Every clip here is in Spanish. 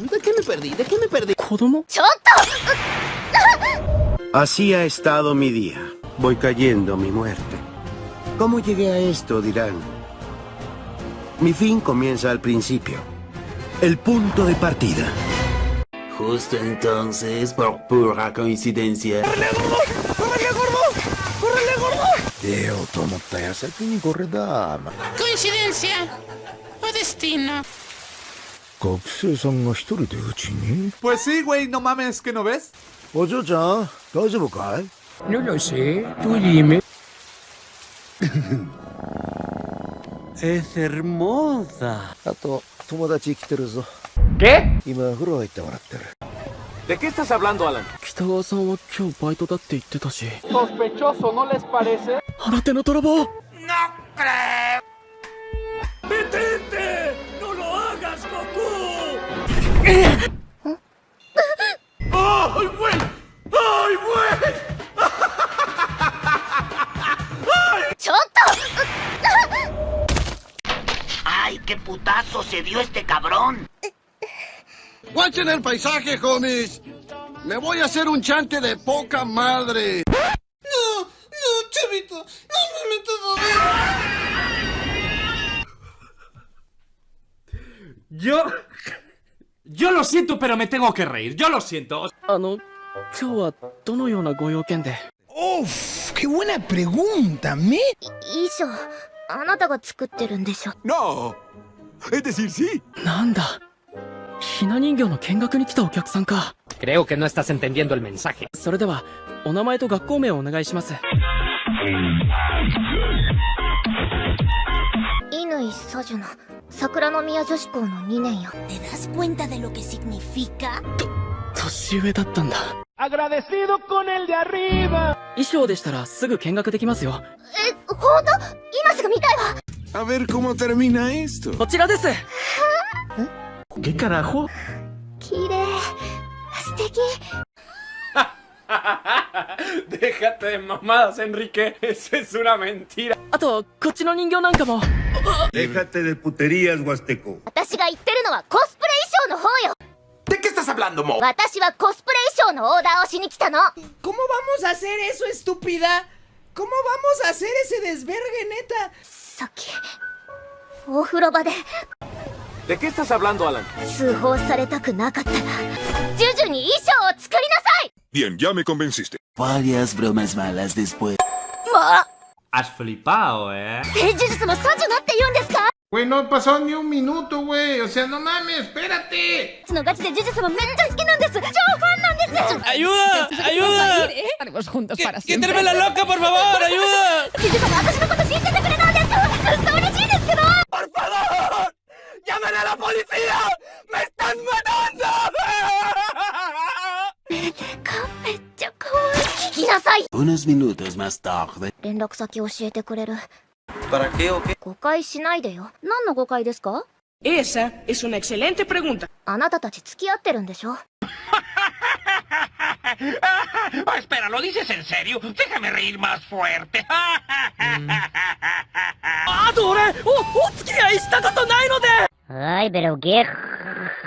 ¿De qué me perdí? ¿De qué me perdí? ¿Kodomo? ¡Choto! Así ha estado mi día. Voy cayendo a mi muerte. ¿Cómo llegué a esto, dirán? Mi fin comienza al principio. El punto de partida. Justo entonces, por pura coincidencia... ¡Córrele, gordo! ¡Córrele, gordo! ¡Córrele, gordo! Teo, tomo corre dama. Coincidencia o destino. 学生さんが一人でうちに Pues sí, güey, no mames, ¿que no ves? お嬢ちゃん大丈夫かい No lo sé, tú dime. Es hermosa. あと友達来てるぞ ¿Qué? 今風呂入ってもらってる ¿De qué estás hablando, Alan? 北川さんは今日バイトだって言ってたし Sospechoso, ¿no les parece? 新手の泥棒 ¡Ay, qué putazo se dio este cabrón! ¡Guachen el paisaje, homies! Le voy a hacer un chante de poca madre. Yo... Yo lo siento, pero me tengo que reír. Yo lo siento. あの今日はどのようなご用件で Uf, qué buena pregunta, ¿me? 衣装あなたが作ってるんでしょ No. Es decir, sí. なんだひな人形の見学に来たお客さんか Creo que no estás entendiendo el mensaje. それではお名前と学校名をお願いします乾佐樹の 桜の宮女子校の2年よ ¿Te das cuenta de lo que significa? 年上だったんだ Agradecido con el de arriba. 衣装でしたらすぐ見学できますよえ本当今すぐ見たいわ A ver cómo termina esto. こちらです ¿Qué carajo? 綺麗素敵 Déjate de mamadas, Enrique. Eso es una mentira. あとこっちの人形なんかも Déjate de puterías, Huasteco. ¿De qué estás hablando, Mo? ¿Cómo vamos a hacer eso, estúpida? ¿Cómo vamos a hacer ese desvergue, neta? ¿De qué estás hablando, Alan? Bien, ya me convenciste. Varias bromas malas después. ¡Ma! Has flipado, ¿eh? Güey, no pasó ni un minuto, güey. O sea, no mames, espérate. ¡Ayuda! ¡Ayuda! Estaremos juntos para siempre. La loca, por favor! ¡Ayuda! ¡Por favor! ¡Llamen a la policía! い Unos minutos más tarde. 連絡先教えてくれる ¿Para qué o qué? 誤解しないでよ何の誤解ですか Esa es una excelente pregunta. あなたたち付き合ってるんでしょ Oh, espera, ¿lo dices en serio? Déjame reír más fuerte. あと俺おお付き合いしたことないので Ay, pero qué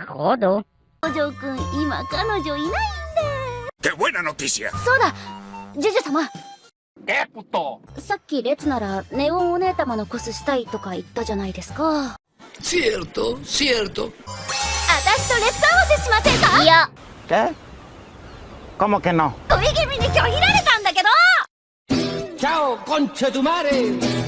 jodo 五条くん今彼女いないんだ ¡Qué buena noticia! そうだジュジュ様 ¡Qué puto! さっき列ならネオンお姉様のコスしたいとか言ったじゃないですか Cierto, cierto. 私と列合わせしませんか？いや ¿Qué? ¿Cómo que no? 恋気味に拒否られたんだけど ¡Chao, concha tu madre!